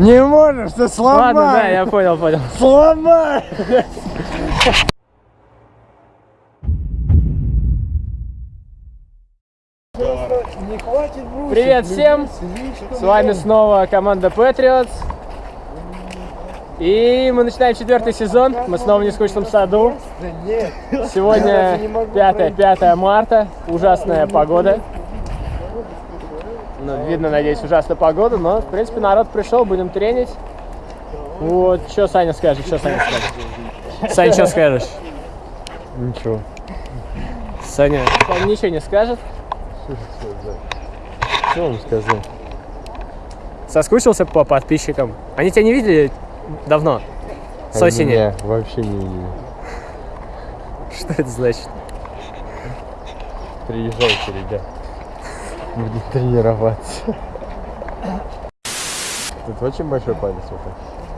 Не можешь, ты сломай! Ладно, да, я понял, понял. Сломай! Не хватит брусьев, Привет всем! С вами снова команда Patriots. И мы начинаем четвертый сезон. Мы снова в нескучном саду. Сегодня 5, 5 марта. Ужасная погода. Ну, видно, надеюсь, ужасная погода, но, в принципе, народ пришел, будем тренить. Вот, что Саня скажет, что Саня скажет? Саня, что скажешь? Ничего. Саня, Саня ничего не скажет. Что вам сказать? Соскучился по подписчикам? Они тебя не видели давно? С осени? Не, вообще не видели. Что это значит? Приезжайте, ребят. Будем тренироваться. Тут очень большой палец.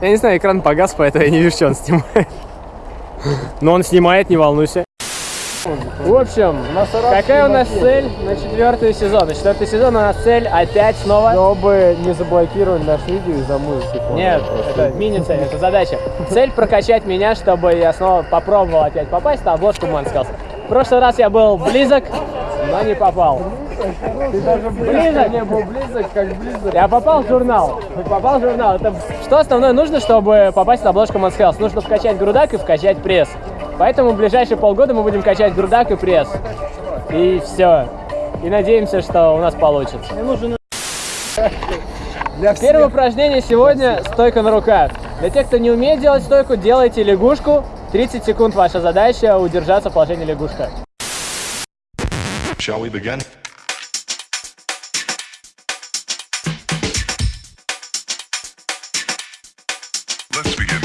Я не знаю, экран погас, поэтому я не вижу, что он снимает. Но он снимает, не волнуйся. В общем, какая у нас цель на четвертый сезон? На четвертый сезон у нас цель опять снова... Чтобы не заблокировали наш видео из-за музыки. Нет, это мини-цель, это задача. Цель прокачать меня, чтобы я снова попробовал опять попасть на обложку Манскалс. В прошлый раз я был близок, но не попал. Ты даже Близок. не был близок, как близок. Я попал в журнал. Попал в журнал. Это что основное нужно, чтобы попасть на обложку Манскалс? Нужно вкачать грудак и вкачать пресс. Поэтому в ближайшие полгода мы будем качать грудак и пресс. И все. И надеемся, что у нас получится. Для Первое упражнение сегодня стойка на руках. Для тех, кто не умеет делать стойку, делайте лягушку. 30 секунд ваша задача удержаться в положении лягушка. Shall we begin? Let's begin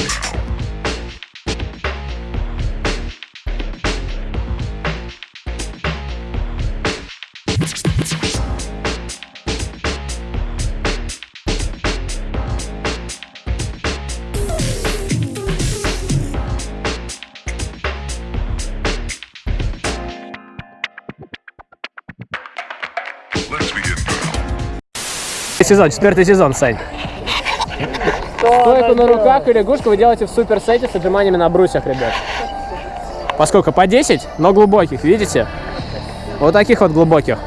Сезон, четвертый сезон, Сань. Стойку на руках и лягушку вы делаете в суперсете с отжиманиями на брусьях, ребят. Поскольку по 10, но глубоких, видите? Вот таких вот глубоких.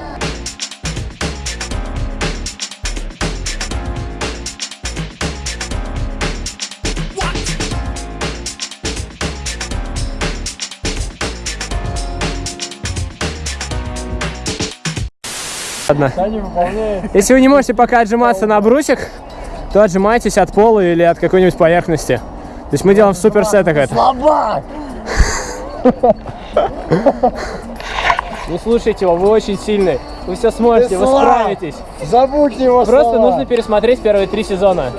Ладно. Если вы не можете пока отжиматься на брусьях, то отжимайтесь от пола или от какой-нибудь поверхности. То есть мы делаем в суперсетах это. Слабак! Не слушайте его, вы очень сильный. Вы все сможете, вы справитесь. Забудь его Просто слова. нужно пересмотреть первые три сезона.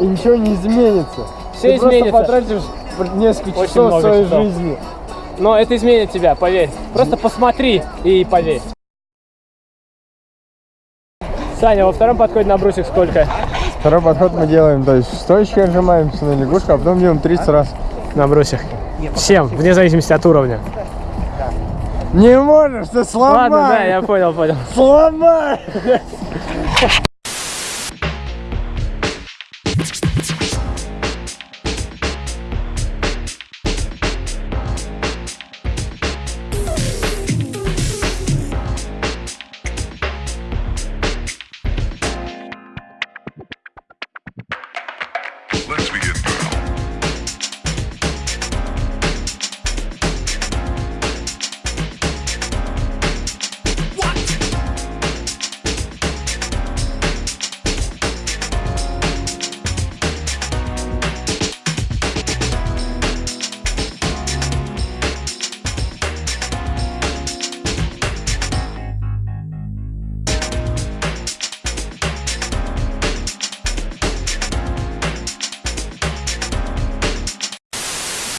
И ничего не изменится. Всё Ты изменится. просто потратишь несколько Очень часов своей часов. жизни. Но это изменит тебя, поверь. Просто посмотри и поверь. Саня, во втором подходе на брусьях сколько? Второй подход мы делаем, то есть стоечки отжимаемся на лягушку, а потом делаем 30 раз. На брусьях. Всем, вне зависимости от уровня. Не можешь, ты сломай! Ладно, да, я понял, понял. Сломай!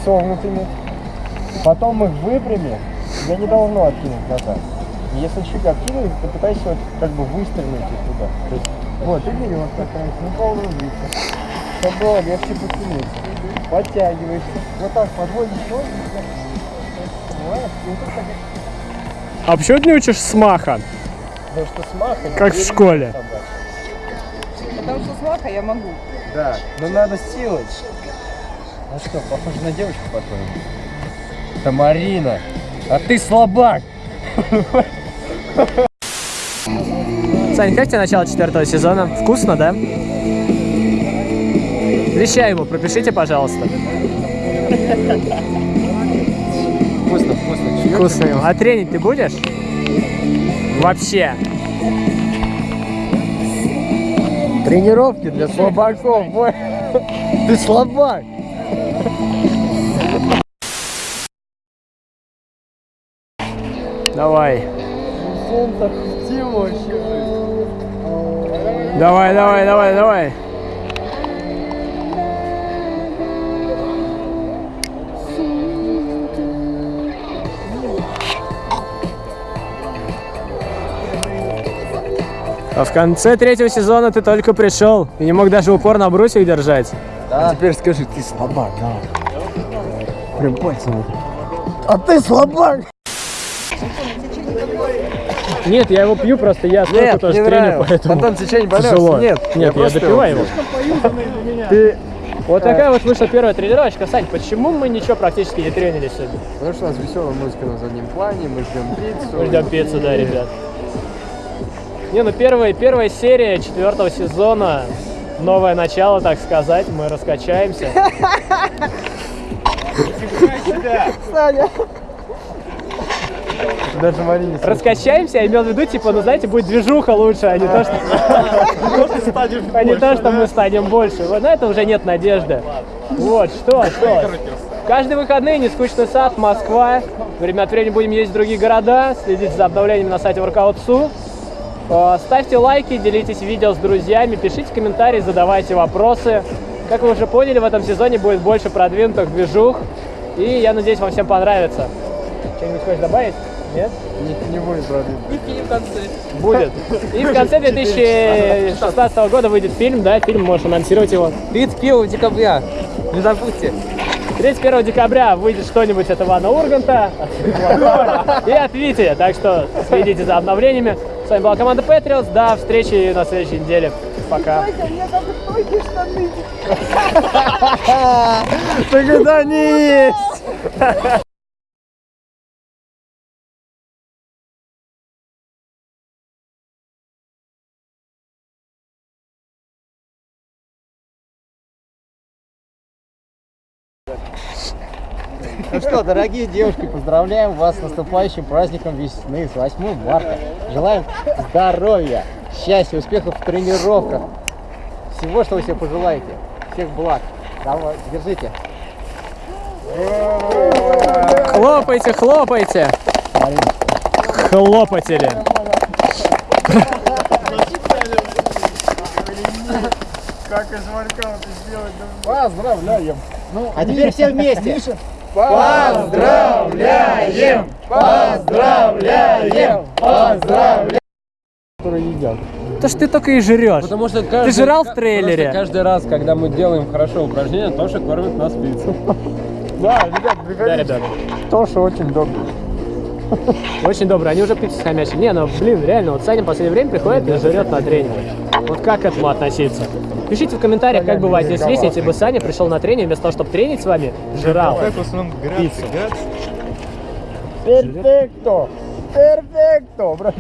Согнутыми. Потом их выпрями, я не должно откинуть назад. Если чуть откинуть, то пытайся вот как бы выстрелить их туда. То есть, вот, и вперед стараешься, на полную длину. Чтобы было легче потянуться. Подтягиваешься. Вот так подводишь ноги. Так, А почему ты не учишь смаха? Потому что смаха Как в школе. Потому что сваха я могу. Да, но надо силой. А что, похоже на девочку по-твоему? Это Марина, а ты слабак. Сань, как тебе начало четвертого сезона? Вкусно, да? Вещай его, пропишите, пожалуйста. Вкусно, вкусно. Вкусно его. А тренить ты будешь? Вообще. Тренировки для слабаков. Ты слабак. Давай. Давай, давай, давай, давай. А в конце третьего сезона ты только пришел и не мог даже упор на брусьях держать. А теперь скажи, ты слабак, да. Прям пальцем. А ты слабак. Нет, я его пью, просто я столько тоже нравилось. поэтому Потом течение тяжело. Нет, нет, я я, просто допиваю его. его Ты... Вот такая вот вышла первая тренировочка. Сань, почему мы ничего практически не тренили сегодня? Потому что у нас веселая музыка на заднем плане, мы ждем пиццу. Мы ждем пиццу, да, ребят. Не, ну первая, первая серия четвертого сезона, новое начало, так сказать, мы раскачаемся. Даже Марине Раскачаемся, я имел в виду, типа, ну знаете, будет движуха лучше, а не то, что... А не то, что мы станем больше. Вот на это уже нет надежды. Вот, что, что. Каждые выходные нескучный сад, Москва. Время от времени будем ездить в другие города, следить за обновлениями на сайте Workout.su. Э, Ставьте лайки, делитесь видео с друзьями, пишите комментарии, задавайте вопросы. Как вы уже поняли, в этом сезоне будет больше продвинутых движух. И я надеюсь, вам всем понравится. Что-нибудь хочешь добавить? Нет? не, не будет проблем. Будет. И в конце 2016 года выйдет фильм, да, фильм, можешь анонсировать его. 31 декабря. Не забудьте. 31 декабря выйдет что-нибудь от Ивана Урганта и от Вити, так что следите за обновлениями. С вами была команда Patriots, до встречи на следующей неделе. Пока. Так это они есть! Ну что, дорогие девушки, поздравляем вас с наступающим праздником весны, с 8 марта. Желаем здоровья, счастья, успехов в тренировках. Всего, что вы себе пожелаете. Всех благ. Давай, держите. Хлопайте, хлопайте. Хлопатели. Как из воркаута сделать? Поздравляем! А теперь все вместе. Поздравляем! Поздравляем! Поздравляем! Которые едят. То что ты только и жрешь. Потому что каждый, Ты жрал в трейлере? каждый раз, когда мы делаем хорошо упражнение, Тоша кормит нас пиццу. Да, ребят, Да, приходите. ребят. Тоша очень добрый. Очень добрые. Они уже пиццу хомячат. Не, ну блин, реально, вот Саня в последнее время приходит и жрет на тренинг. Вот как к этому относиться? Пишите в комментариях, как бы вы отнеслись, если бы Саня пришел на тренинг, вместо того, чтобы тренить с вами, жрал пиццу. Перфекто! Перфекто.